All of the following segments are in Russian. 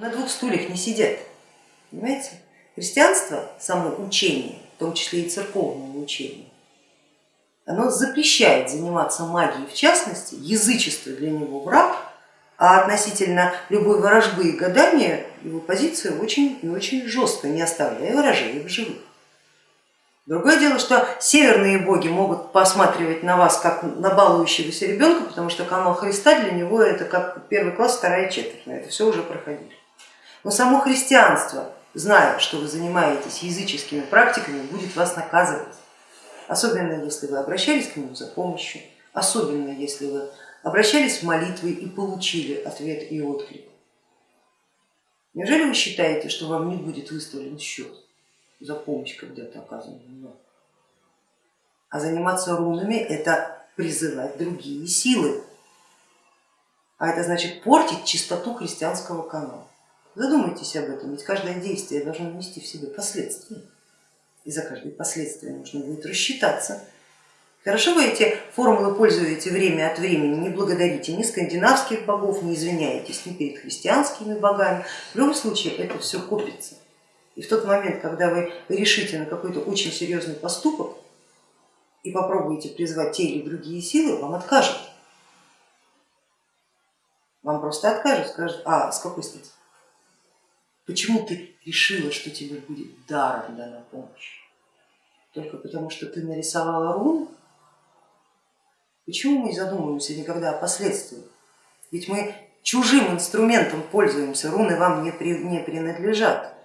На двух стульях не сидят, понимаете? Христианство, само учение, в том числе и церковное учение, оно запрещает заниматься магией, в частности, язычество для него враг, а относительно любой ворожбы и гадания его позиция очень и очень жесткая, не оставляя ворожей в живых. Другое дело, что северные боги могут посматривать на вас как на балующегося ребенка, потому что канал Христа для него это как первый класс, вторая четверть, это все уже проходили. Но само христианство, зная, что вы занимаетесь языческими практиками, будет вас наказывать. Особенно если вы обращались к нему за помощью, особенно если вы обращались в молитвы и получили ответ и отклик. Неужели вы считаете, что вам не будет выставлен счет за помощь когда-то оказанную А заниматься рунами это призывать другие силы, а это значит портить чистоту христианского канала. Задумайтесь об этом, ведь каждое действие должно нести в себе последствия. И за каждое последствие нужно будет рассчитаться. Хорошо вы эти формулы пользуете время от времени, не благодарите ни скандинавских богов, не извиняетесь ни перед христианскими богами. В любом случае это все копится. И в тот момент, когда вы решите на какой-то очень серьезный поступок и попробуете призвать те или другие силы, вам откажут. Вам просто откажут, скажут, а с какой стати? Почему ты решила, что тебе будет даром дана помощь? Только потому, что ты нарисовала руны? Почему мы не задумываемся никогда о последствиях? Ведь мы чужим инструментом пользуемся, руны вам не, при, не принадлежат.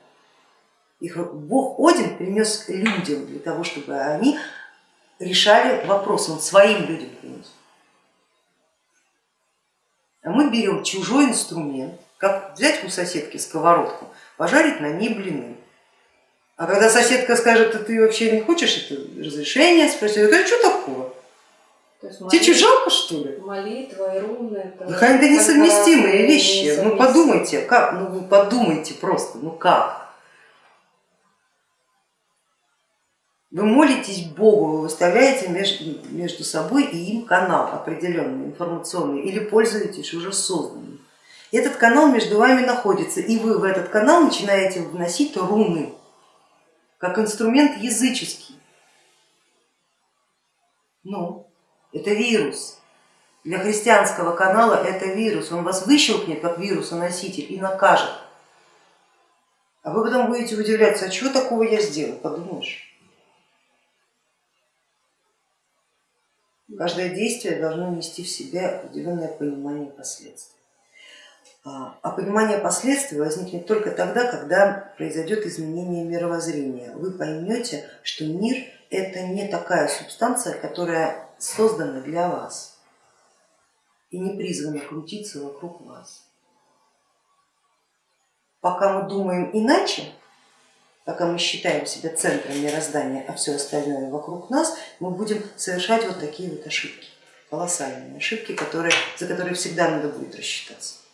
Их бог Один принес людям для того, чтобы они решали вопрос, он своим людям принес. А мы берем чужой инструмент, как взять у соседки сковородку, пожарить на ней блины. А когда соседка скажет, а ты вообще не хочешь это разрешение, спросить, а что такого? Тебе что, жалко что ли? Молитва и руны. Это, да, это несовместимые вещи. Несовместимые. Ну подумайте, как, ну вы подумайте просто, ну как? Вы молитесь Богу, вы выставляете между, между собой и им канал определенный, информационный, или пользуетесь уже созданным. Этот канал между вами находится, и вы в этот канал начинаете вносить руны, как инструмент языческий. Ну, это вирус. Для христианского канала это вирус, он вас выщелкнет как вирусоноситель и накажет. А вы потом будете удивляться, а чего такого я сделал, подумаешь. Каждое действие должно нести в себе определенное понимание последствий. А, а понимание последствий возникнет только тогда, когда произойдет изменение мировоззрения. Вы поймете, что мир это не такая субстанция, которая создана для вас и не призвана крутиться вокруг вас. Пока мы думаем иначе, пока мы считаем себя центром мироздания, а все остальное вокруг нас, мы будем совершать вот такие вот ошибки, колоссальные ошибки, которые, за которые всегда надо будет рассчитаться.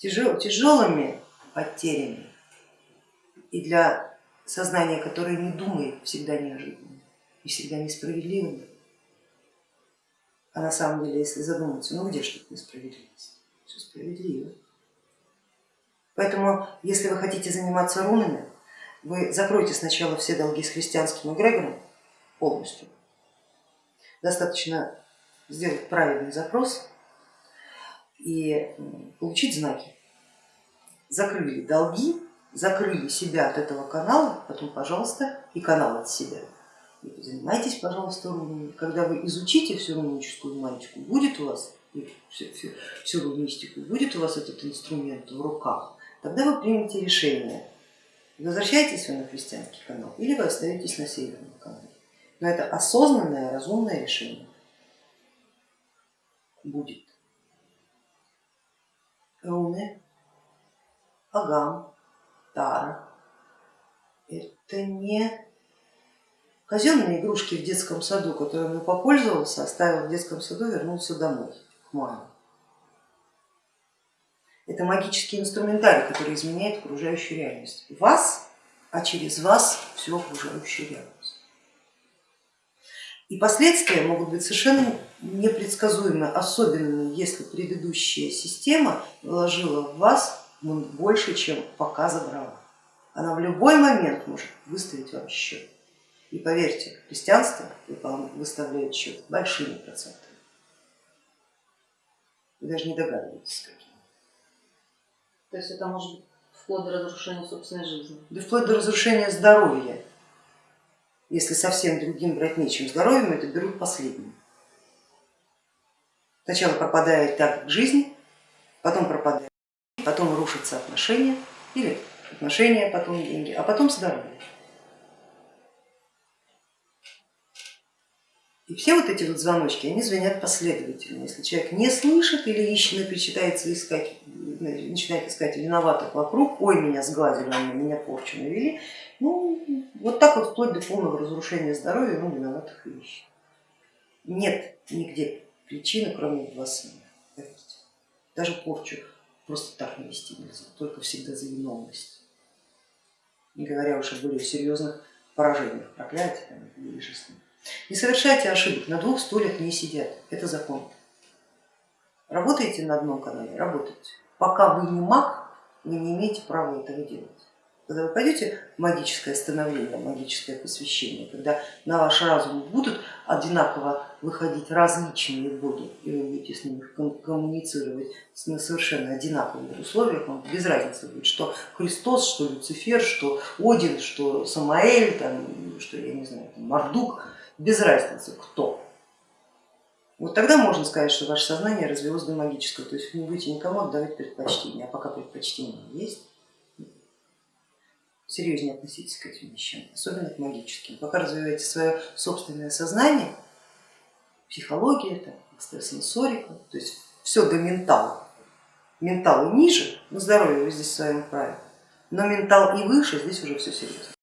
Тяжел, тяжелыми потерями и для сознания, которое не думает, всегда неожиданно и всегда несправедливыми. А на самом деле, если задуматься, ну где же тут несправедливость? Все справедливо. Поэтому, если вы хотите заниматься рунами, вы закройте сначала все долги с христианским эгрегором полностью. Достаточно сделать правильный запрос и получить знаки. Закрыли долги, закрыли себя от этого канала, потом, пожалуйста, и канал от себя. И занимайтесь, пожалуйста, рунами. Когда вы изучите всю руническую магику, будет у вас всю, всю, всю рунистику, будет у вас этот инструмент в руках, тогда вы примете решение, возвращаетесь вы на христианский канал или вы остаетесь на северном канале. Но это осознанное, разумное решение будет. Руны, Агам, Тара это не казенные игрушки в детском саду, которыми попользовался, оставил в детском саду, вернулся домой, к маме. Это магический инструментарий, который изменяет окружающую реальность. Вас, а через вас всю окружающую реальность. И последствия могут быть совершенно непредсказуемы, особенно если предыдущая система вложила в вас больше, чем пока забрала. Она в любой момент может выставить вам счет. И поверьте, христианство выставляет счет большими процентами. Вы даже не догадываетесь, какими. То есть это может быть вплоть до разрушения собственной жизни. Да вплоть до разрушения здоровья. Если совсем другим брать нечем здоровьем, это берут последним. Сначала пропадает так жизнь, потом пропадает, потом рушатся отношения, или отношения, потом деньги, а потом здоровье. И все вот эти вот звоночки, они звонят последовательно. Если человек не слышит или ищет, предпочитается искать, начинает искать виноватых вокруг, ой, меня сглазили, они меня порчу навели, ну вот так вот вплоть до полного разрушения здоровья он виноватых ищет. Нет нигде причины, кроме вас. Даже порчу просто так не вести нельзя, только всегда за виновность. Не говоря уж о более серьезных поражениях, проклятиях или жизни. Не совершайте ошибок, на двух стульях не сидят, это закон. Работаете на одном канале, работайте. Пока вы не маг, вы не имеете права этого делать. Когда вы пойдете в магическое становление, магическое посвящение, когда на ваш разум будут одинаково выходить различные боги, и вы будете с ними коммуницировать на совершенно одинаковых условиях, вам без разницы будет, что Христос, что Люцифер, что Один, что Самаэль, там, что я не знаю, там, Мардук, без разницы кто. Вот тогда можно сказать, что ваше сознание развелось до магического, то есть вы не будете никому отдавать предпочтение, а пока предпочтение есть, серьезнее относитесь к этим вещам, особенно к магическим. Пока развиваете свое собственное сознание, психология, там, экстрасенсорика, то есть все до ментала. Ментал и ниже, на здоровье вы здесь в своем праве, но ментал и выше, здесь уже все серьезно.